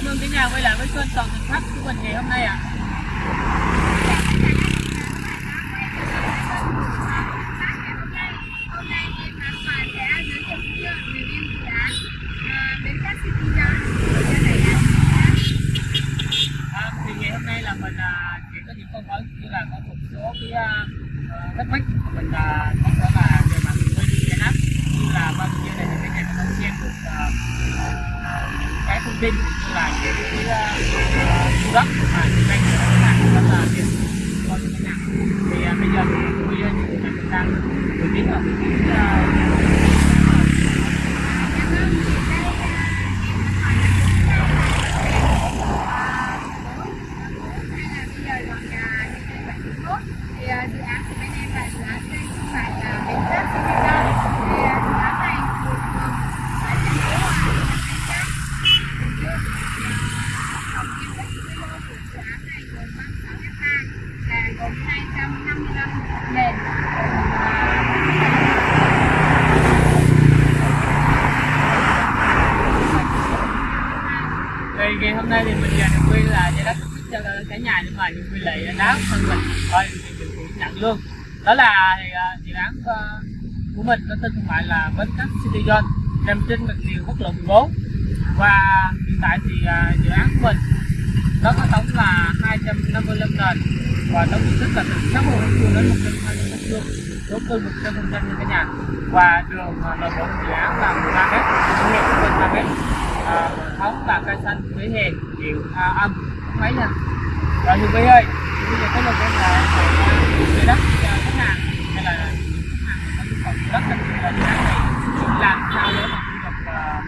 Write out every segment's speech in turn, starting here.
cảm ơn cả nhà quay lại với kênh toàn thành khách của mình ngày hôm nay ạ À nay em An Toàn sẽ giới thiệu với review dự án à, Bến Cát City Girl cho đại gia à, thì ngày hôm nay là mình à, chỉ có những câu hỏi như là có một số cái à, à, thắc mắc của mình à, có thể là về mặt nguyên giải đáp như là bao nhiêu này thì mấy nhà có thể xem được à, à, cái thông tin và những cái à, khu đất mà chúng ta sẽ hàng rất là tiện. Cho những khách hàng thì à, bây giờ thì bây giờ ờ, thì mình đang được biết là dự thì dự án của bên em là dự án xây không phải là bến cát City Girl thì à, dự án này thuộc phường ở thành phố Hòa Bến Cát Bình Dương tổng diện tích quy mô của dự án này gồm 36 hectare là gồm 255 nền thì ngày hôm nay thì mình và Quy là giải đáp cho cả nhà nhưng mà Nhật Quy lại đáo thân mình thôi thì nhận luôn đó là thì, à, dự án ờ, của mình có tên thương mại là Bến Cát City Zone nằm trên mặt tiền quốc lộ 14 và hiện tại thì à, dự án của mình nó có tổng là 255 nền và tổng diện tích là từ 60 mét vuông đến 120 mét vuông số cư 100 phần trăm như cả nhà. Và đường à, nội bộ dự án là 13 mét công nghiệp của mình 3 mét à, và cây xanh vỉa hè điện à, âm máy nha rồi thưa quý ơi bây giờ có một cái là về đất cho khách hàng hay là khách hàng có nhu cầu đất đặc là dự án này làm sao để mà thu nhập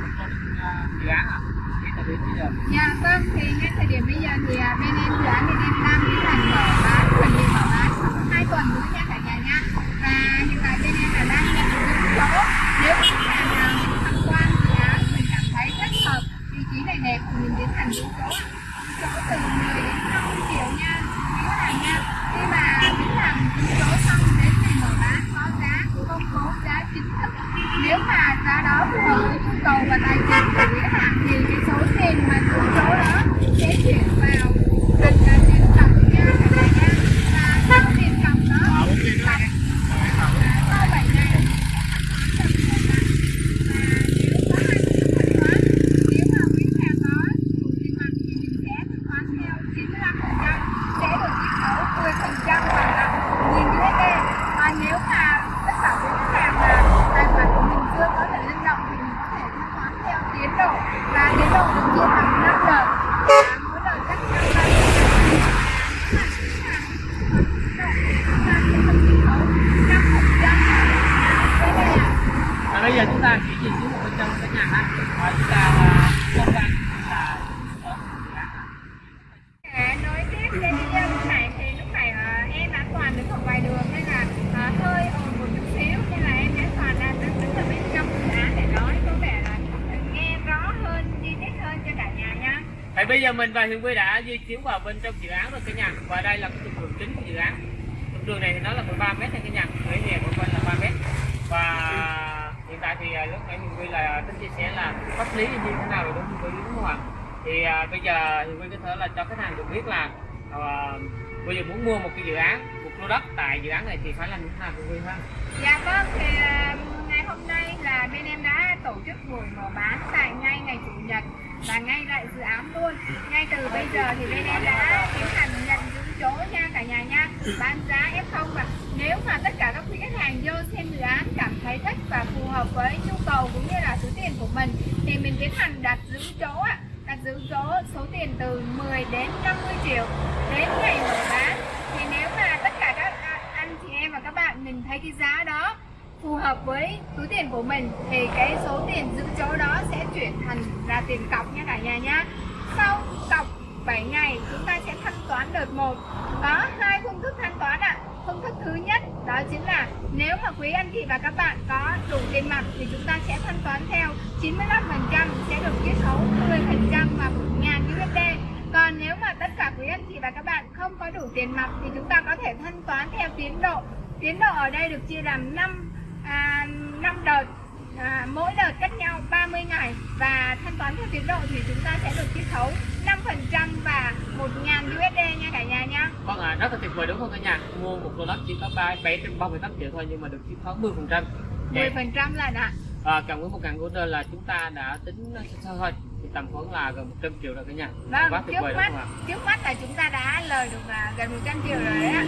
một con à, dự án à tại bây giờ Dạ vâng, thì ngay thời điểm bây giờ thì bên em dự án bên em đang tiến hành mở bán, phần bị mở bán khoảng 2 tuần nữa nha cả nhà nha. Và hiện tại bên em là đang nhận được những chỗ nếu mà khách hàng nào tham quan dự án mình cảm thấy rất hợp vị trí này đẹp thì mình tiến hành những chỗ ạ. chỗ từ 10 đến 50 triệu nha quý khách hàng nha. Khi mà tiến hành những chỗ xong đến ngày mở bán có giá công bố giá chính thức nếu mà giá đó phù hợp với nhu cầu và tài chính của khách hàng thì cái số tiền mà giữ chỗ đó sẽ chuyển vào thành là tiền cọc nha cả nhà nha và số tiền cọc đó tiền cọc sau 7 ngày và nếu có hai phương thức thanh toán nếu mà quý khách hàng có đủ tiền mặt thì mình sẽ thanh toán theo 95% sẽ được chiết khấu 10% bằng là 1.000 USD và nếu mà tất cả quý khách hàng là tài khoản của mình chưa có thể linh động thì mình có thể thanh toán theo tiến độ và tiến độ được chia thành 5 đợt và mỗi đợt chắc chắn là nếu mà quý khách hàng thuận tiến độ thì chúng ta sẽ được chiết khấu 5% đây đây ạ và bây giờ chúng ta chỉ nhìn xuống một bên trong cái nhà ha và chúng ta à, không gian là ở dự án ha. À, nói tiếp đến video lúc này thì lúc này à, em an toàn đứng ở ngoài đường nên là à, hơi ồn một chút xíu nên là em an toàn đang đứng, đứng ở bên trong dự án để nói có vẻ là nghe rõ hơn chi tiết hơn cho cả nhà nha thì bây giờ mình và Huyền Quy đã di chuyển vào bên trong dự án rồi cả nhà. Và đây là cái trục đường chính của dự án. Trục đường này thì nó là 13 mét nha cả nhà. Vỉa hè của bên là 3 mét. Và hiện tại thì à, lúc nãy Huyền Quy là tính chia sẻ là pháp lý như thế nào rồi đúng không Hiền Quy đúng không ạ? Thì à, bây giờ Huyền Quy có thể là cho khách hàng được biết là à, bây giờ muốn mua một cái dự án một lô đất tại dự án này thì phải làm như thế nào Huyền Quy ha? Dạ vâng, thì à, hôm nay là bên em đã tổ chức buổi mở bán tại ngay ngày Chủ nhật và ngay tại dự án luôn. Ngay từ bây giờ thì bên em đã tiến hành nhận giữ chỗ nha cả nhà nha. Bán giá F0 và nếu mà tất cả các quý khách hàng vô xem dự án cảm thấy thích và phù hợp với nhu cầu cũng như là số tiền của mình thì mình tiến hành đặt giữ chỗ ạ. Đặt giữ chỗ số tiền từ 10 đến 50 triệu đến ngày mở bán thì nếu mà tất cả các anh chị em và các bạn mình thấy cái giá đó phù hợp với túi tiền của mình thì cái số tiền giữ chỗ đó sẽ chuyển thành là tiền cọc nha cả nhà nhá. Sau cọc 7 ngày, chúng ta sẽ thanh toán đợt 1 có hai phương thức thanh toán ạ. Phương thức thứ nhất, đó chính là nếu mà quý anh chị và các bạn có đủ tiền mặt thì chúng ta sẽ thanh toán theo 95% sẽ được chiết khấu 10% và 1.000 USD còn nếu mà tất cả quý anh chị và các bạn không có đủ tiền mặt thì chúng ta có thể thanh toán theo tiến độ. Tiến độ ở đây được chia làm 5 à, 5 đợt à, mỗi đợt cách nhau 30 ngày. Và thanh toán theo tiến độ thì chúng ta sẽ được chiết khấu 5% và 1.000 USD nha cả nhà nha Vâng ạ, à, rất là tuyệt vời đúng không cả nhà? Mua một lô đất chỉ có 3, 738 triệu thôi nhưng mà được chiết khấu 10% 10% là đã. À, Cộng với 1.000 USD là chúng ta đã tính sơ sơ thôi. Thì tầm khoảng là gần 100 triệu rồi cả nhà. Vâng, trước mắt, trước mắt là chúng ta đã lời được à, gần 100 triệu rồi đấy ạ.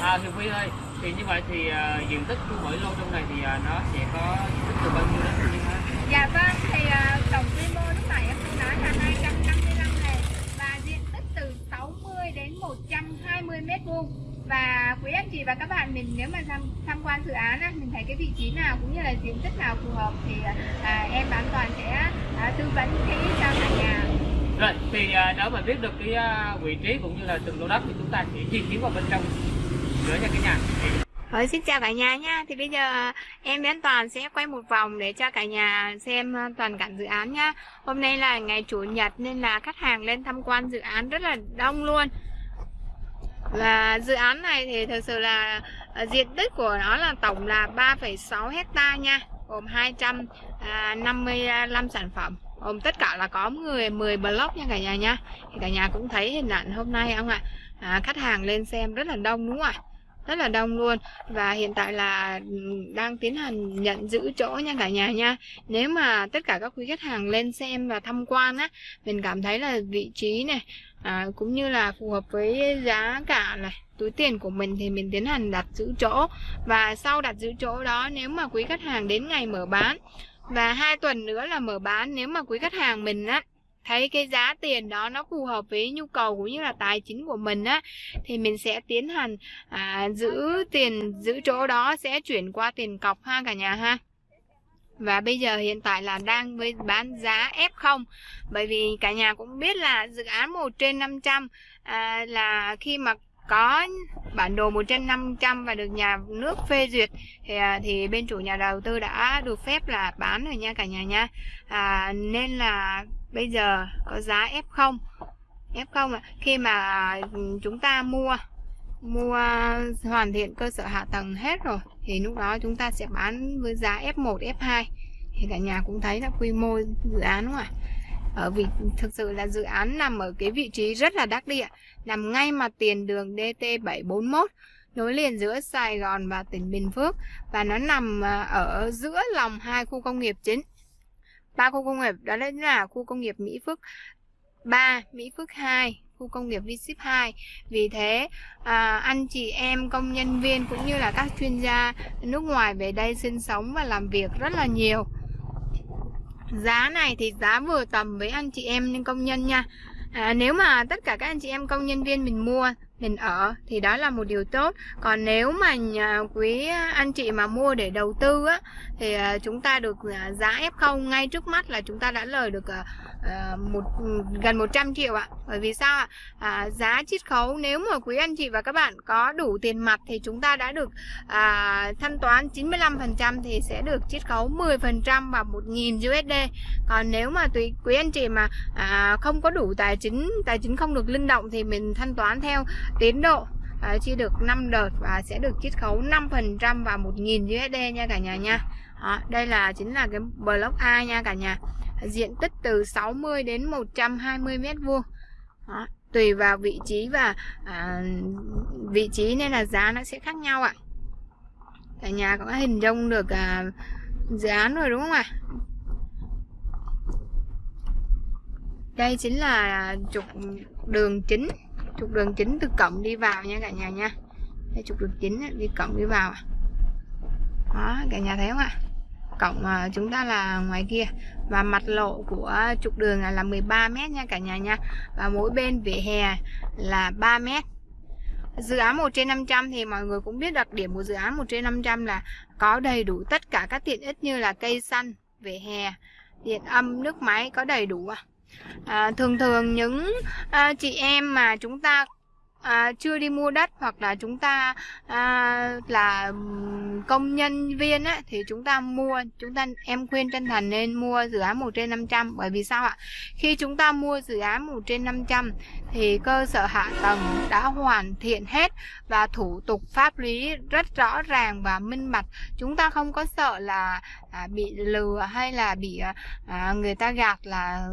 À Hiệp Huy ơi thì như vậy thì uh, diện tích của mỗi lô trong này thì uh, nó sẽ có diện tích từ bao nhiêu đến bao nhiêu ha Dạ vâng, thì à, tổng quy mô lúc nãy em nói là 255 này và diện tích từ 60 đến 120 mét vuông. Và quý anh chị và các bạn mình nếu mà tham, tham quan dự án á, mình thấy cái vị trí nào cũng như là diện tích nào phù hợp thì à, em bán toàn sẽ à, tư vấn kỹ cho cả nhà. Rồi thì uh, nếu mà biết được cái uh, vị trí cũng như là từng lô đất thì chúng ta sẽ di chuyển vào bên trong nữa nha cả nhà. Thì rồi, xin chào cả nhà nha. Thì bây giờ em với Toàn sẽ quay một vòng để cho cả nhà xem ờ, toàn cảnh dự án nhá. Hôm nay là ngày Chủ nhật nên là khách hàng lên tham quan dự án rất là đông luôn. Và dự án này thì thực sự là ờ, diện tích của nó là tổng là 3,6 hecta nha. Gồm 255 à, sản phẩm. Gồm tất cả là có 10, 10 block nha cả nhà nha Thì cả nhà cũng thấy hình ảnh hôm nay không ạ? À, Khách hàng lên xem rất là đông đúng không ạ? Rất là đông luôn. Và hiện tại là ừ, đang tiến hành nhận giữ chỗ nha cả nhà nha. Nếu mà tất cả các quý khách hàng lên xem và tham quan á mình cảm thấy là vị trí này à, cũng như là phù hợp với giá cả này túi tiền của mình thì mình tiến hành đặt giữ chỗ. Và sau đặt giữ chỗ đó nếu mà quý khách hàng đến ngày mở bán và hai tuần nữa là mở bán nếu mà quý khách hàng mình á thấy cái giá tiền đó nó phù hợp với nhu cầu cũng như là tài chính của mình á thì mình sẽ tiến hành à, giữ tiền giữ chỗ đó sẽ chuyển qua tiền cọc ha cả nhà ha. Và bây giờ hiện tại là đang với bán giá F0 bởi vì cả nhà cũng biết là dự án 1 trên 500 à, là khi mà có bản đồ 1 trên 500 và được nhà nước phê duyệt thì, à, thì bên chủ nhà đầu tư đã được phép là bán rồi nha cả nhà nha. À, nên là bây giờ có giá F0 F0 là khi mà à, chúng ta mua mua hoàn thiện cơ sở hạ tầng hết rồi, thì lúc đó chúng ta sẽ bán với giá F1 F2 thì cả nhà cũng thấy là quy mô dự án, đúng không ạ? Ở vị, thực sự là dự án nằm ở cái vị trí rất là đắc địa, nằm ngay mặt tiền đường DT741 nối liền giữa Sài Gòn và tỉnh Bình Phước, và nó nằm à, ở giữa lòng hai khu công nghiệp chính ba khu công nghiệp đó là khu công nghiệp Mỹ Phước 3, Mỹ Phước 2, khu công nghiệp v 2 Vì thế à, anh chị em công nhân viên cũng như là các chuyên gia nước ngoài về đây sinh sống và làm việc rất là nhiều. Giá này thì giá vừa tầm với anh chị em công nhân nha. À, Nếu mà tất cả các anh chị em công nhân viên mình mua mình ở thì đó là một điều tốt. Còn nếu mà nhà quý anh chị mà mua để đầu tư á, thì à, chúng ta được à, giá F0 ngay trước mắt là chúng ta đã lời được à, à, một gần 100 triệu ạ. Bởi vì sao ạ? À, giá chiết khấu nếu mà quý anh chị và các bạn có đủ tiền mặt thì chúng ta đã được à, thanh toán 95% thì sẽ được chiết khấu 10% và 1.000 USD còn nếu mà tùy quý anh chị mà à, không có đủ tài chính tài chính không được linh động thì mình thanh toán theo tiến độ à, chi được 5 đợt và sẽ được chiết khấu 5% và 1.000 USD nha cả nhà nha đó, đây là chính là cái block A nha cả nhà. Diện tích từ 60 đến 120 mét vuông. Đó, tùy vào vị trí và à, vị trí nên là giá nó sẽ khác nhau ạ. Cả nhà có hình dung được à, dự án rồi đúng không ạ? Đây chính là trục đường chính. Trục đường chính từ cổng đi vào nha cả nhà nha. Đây trục đường chính đi cổng đi vào đó cả nhà thấy không ạ? Cổng à, chúng ta là ngoài kia. Và mặt lộ của trục đường là, 13 mét nha cả nhà nha. Và mỗi bên vỉa hè là 3 mét. Dự án 1 trên 500 thì mọi người cũng biết đặc điểm của dự án 1 trên 500 là có đầy đủ tất cả các tiện ích như là cây xanh, vỉa hè, điện âm, nước máy có đầy đủ. À, thường thường những à, chị em mà chúng ta à, chưa đi mua đất hoặc là chúng ta à, là công nhân viên á, thì chúng ta mua chúng ta em khuyên chân thành nên mua dự án 1 trên 500 bởi vì sao ạ? Khi chúng ta mua dự án 1 trên 500 thì cơ sở hạ tầng đã hoàn thiện hết và thủ tục pháp lý rất rõ ràng và minh bạch. Chúng ta không có sợ là à, bị lừa hay là bị à, người ta gạt là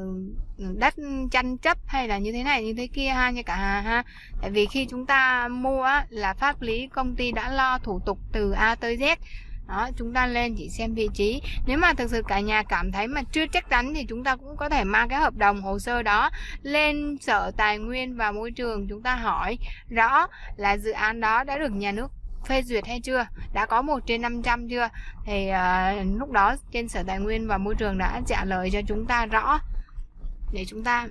ừ, đất tranh chấp hay là như thế này như thế kia ha như cả à, ha. Tại vì vì khi chúng ta mua á, là pháp lý công ty đã lo thủ tục từ A tới Z. Đó chúng ta lên chỉ xem vị trí. Nếu mà thực sự cả nhà cảm thấy mà chưa chắc chắn thì chúng ta cũng có thể mang cái hợp đồng hồ sơ đó lên sở tài nguyên và môi trường chúng ta hỏi rõ là dự án đó đã được nhà nước phê duyệt hay chưa đã có một trên 500 chưa. Thì uh, lúc đó trên sở tài nguyên và môi trường đã trả lời cho chúng ta rõ để chúng ta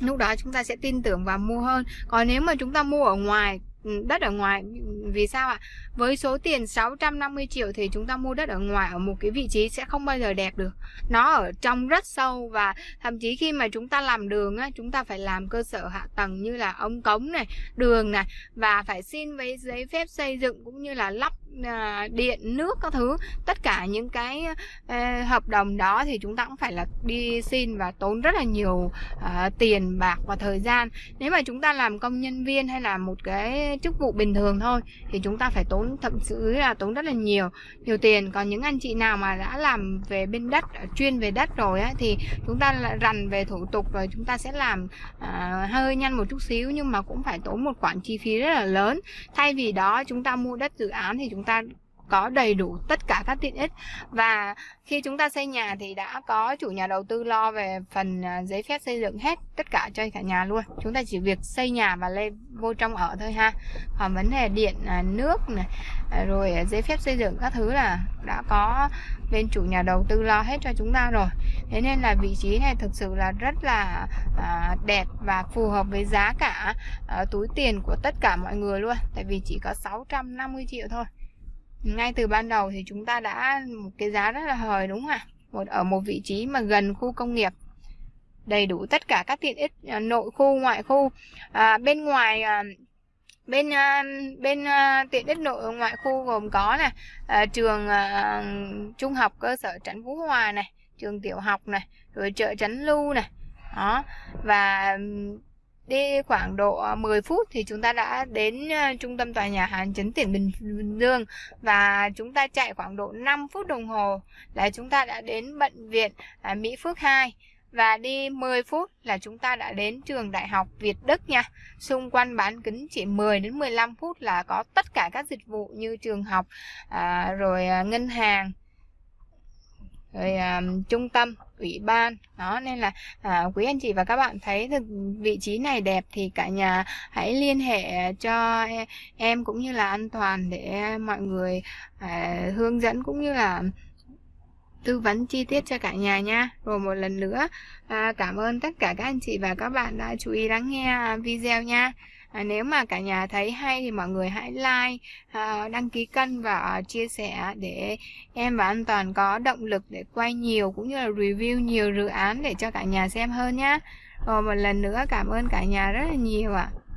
lúc đó chúng ta sẽ tin tưởng và mua hơn. Còn nếu mà chúng ta mua ở ngoài ừ, đất ở ngoài ừ, vì sao ạ? Với số tiền 650 triệu thì chúng ta mua đất ở ngoài ở một cái vị trí sẽ không bao giờ đẹp được. Nó ở trong rất sâu và thậm chí khi mà chúng ta làm đường á, chúng ta phải làm cơ sở hạ tầng như là ống cống này, đường này và phải xin với giấy phép xây dựng cũng như là lắp à, điện nước các thứ. Tất cả những cái à, hợp đồng đó thì chúng ta cũng phải là đi xin và tốn rất là nhiều à, tiền bạc và thời gian. Nếu mà chúng ta làm công nhân viên hay là một cái chức vụ bình thường thôi thì chúng ta phải tốn thậm chí là tốn rất là nhiều nhiều tiền. Còn những anh chị nào mà đã làm về bên đất à, chuyên về đất rồi á thì chúng ta rành về thủ tục rồi chúng ta sẽ làm à, hơi nhanh một chút xíu nhưng mà cũng phải tốn một khoản chi phí rất là lớn. Thay vì đó chúng ta mua đất dự án thì chúng chúng ta có đầy đủ tất cả các tiện ích. Và khi chúng ta xây nhà thì đã có chủ nhà đầu tư lo về phần à, giấy phép xây dựng hết tất cả cho cả nhà luôn. Chúng ta chỉ việc xây nhà và lên vô trong ở thôi ha. Còn vấn đề điện à, nước này à, rồi giấy phép xây dựng các thứ là đã có bên chủ nhà đầu tư lo hết cho chúng ta rồi. Thế nên là vị trí này thực sự là rất là à, đẹp và phù hợp với giá cả à, túi tiền của tất cả mọi người luôn. Tại vì chỉ có 650 triệu thôi ngay từ ban đầu thì chúng ta đã một cái giá rất là hời đúng không ạ? Một ở một vị trí mà gần khu công nghiệp. Đầy đủ tất cả các tiện ích à, nội khu ngoại khu. À, bên ngoài à, bên à, bên à, tiện ích nội ngoại khu gồm có nè à, trường à, trung học cơ sở trấn phú hòa này trường tiểu học này rồi chợ trấn lưu này. Đó và đi khoảng độ ờ, 10 phút thì chúng ta đã đến ờ, trung tâm tòa nhà Hàn Chấn Tỉnh Bình Dương và chúng ta chạy khoảng độ 5 phút đồng hồ là chúng ta đã đến bệnh viện à, Mỹ Phước 2 và đi 10 phút là chúng ta đã đến trường đại học Việt Đức nha. Xung quanh bán kính chỉ 10 đến 15 phút là có tất cả các dịch vụ như trường học, à, rồi ờ, ngân hàng, rồi à, trung tâm, ủy ban. Đó nên là à, quý anh chị và các bạn thấy được vị trí này đẹp thì cả nhà hãy liên hệ cho e, em cũng như là an toàn để mọi người à, hướng dẫn cũng như là tư vấn chi tiết cho cả nhà nha rồi một lần nữa à, cảm ơn tất cả các anh chị và các bạn đã chú ý lắng nghe video nha à, nếu mà cả nhà thấy hay thì mọi người hãy like à, đăng ký kênh và à, chia sẻ để em và an toàn có động lực để quay nhiều cũng như là review nhiều dự án để cho cả nhà xem hơn nhé rồi một lần nữa cảm ơn cả nhà rất là nhiều ạ à.